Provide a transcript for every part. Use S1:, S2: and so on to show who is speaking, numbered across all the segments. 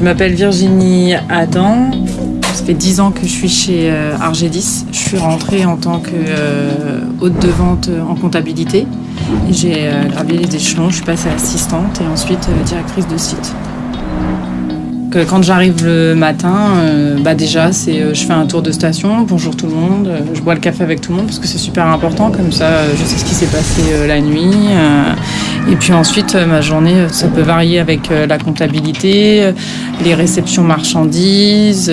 S1: Je m'appelle Virginie Adam. Ça fait 10 ans que je suis chez euh, Argedis. Je suis rentrée en tant que euh, hôte de vente en comptabilité. J'ai euh, gravi les échelons, je suis passée assistante et ensuite directrice de site. Quand j'arrive le matin, bah déjà, c'est je fais un tour de station, bonjour tout le monde, je bois le café avec tout le monde parce que c'est super important, comme ça je sais ce qui s'est passé la nuit. Et puis ensuite, ma journée, ça peut varier avec la comptabilité, les réceptions marchandises,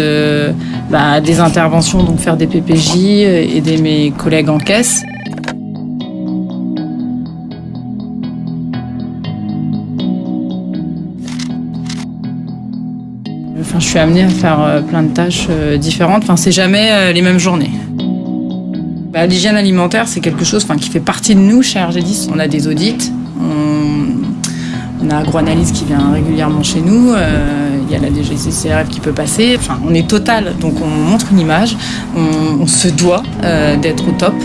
S1: bah, des interventions, donc faire des PPJ, aider mes collègues en caisse. Enfin, je suis amenée à faire euh, plein de tâches euh, différentes. Enfin, c'est jamais euh, les mêmes journées. Bah, L'hygiène alimentaire, c'est quelque chose enfin, qui fait partie de nous chez RG10. On a des audits, on, a AgroAnalyse qui vient régulièrement chez nous, il y a la DGCCRF qui peut passer. Enfin, on est total, donc on montre une image, on, se doit d'être au top.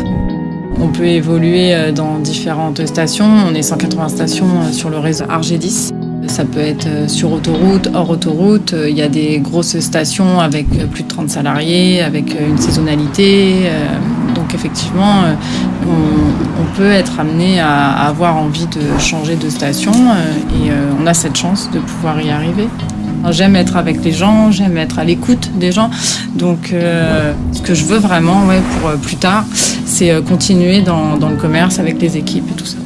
S1: On peut évoluer dans différentes stations. On est 180 stations sur le réseau RG10. Ça peut être euh, sur autoroute, hors autoroute. Euh, il y a des grosses stations avec euh, plus de 30 salariés, avec une saisonnalité. Donc effectivement, on, peut être amené à avoir envie de changer de station et on a cette chance de pouvoir y arriver. J'aime être avec les gens, j'aime être à l'écoute des gens. Donc ce que je veux vraiment ouais, pour plus tard, c'est continuer dans, dans le commerce avec les équipes et tout ça.